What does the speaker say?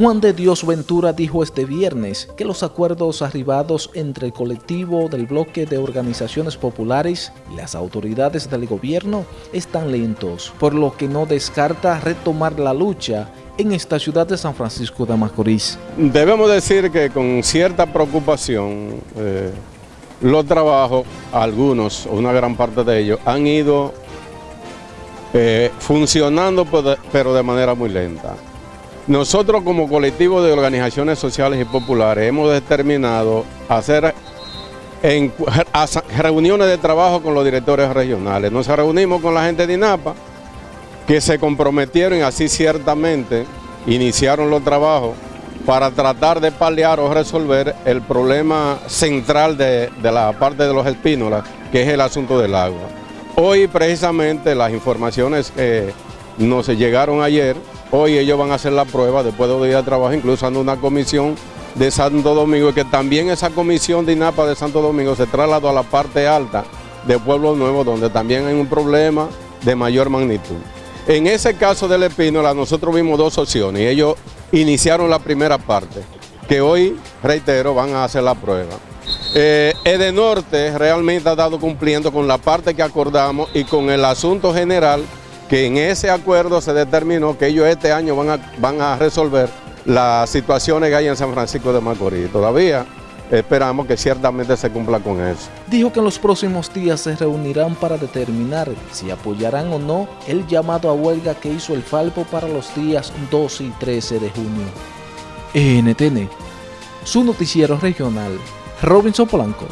Juan de Dios Ventura dijo este viernes que los acuerdos arribados entre el colectivo del bloque de organizaciones populares y las autoridades del gobierno están lentos, por lo que no descarta retomar la lucha en esta ciudad de San Francisco de Macorís. Debemos decir que con cierta preocupación eh, los trabajos, algunos, una gran parte de ellos, han ido eh, funcionando pero de manera muy lenta. Nosotros como colectivo de organizaciones sociales y populares hemos determinado hacer reuniones de trabajo con los directores regionales. Nos reunimos con la gente de INAPA, que se comprometieron y así ciertamente iniciaron los trabajos para tratar de paliar o resolver el problema central de, la parte de los espínolas, que es el asunto del agua. Hoy precisamente las informaciones que nos llegaron ayer Hoy ellos van a hacer la prueba después de días de trabajo, incluso ando una comisión de Santo Domingo, y que también esa comisión de INAPA de Santo Domingo se trasladó a la parte alta de Pueblo Nuevo, donde también hay un problema de mayor magnitud. En ese caso del Espínola, nosotros vimos dos opciones y ellos iniciaron la primera parte, que hoy, reitero, van a hacer la prueba. Eh, Edenorte realmente ha dado cumpliendo con la parte que acordamos y con el asunto general que en ese acuerdo se determinó que ellos este año van a, van a resolver las situaciones que hay en San Francisco de Macorís. Todavía esperamos que ciertamente se cumpla con eso. Dijo que en los próximos días se reunirán para determinar si apoyarán o no el llamado a huelga que hizo el Falpo para los días 12 y 13 de junio. NTN, su noticiero regional, Robinson Polanco.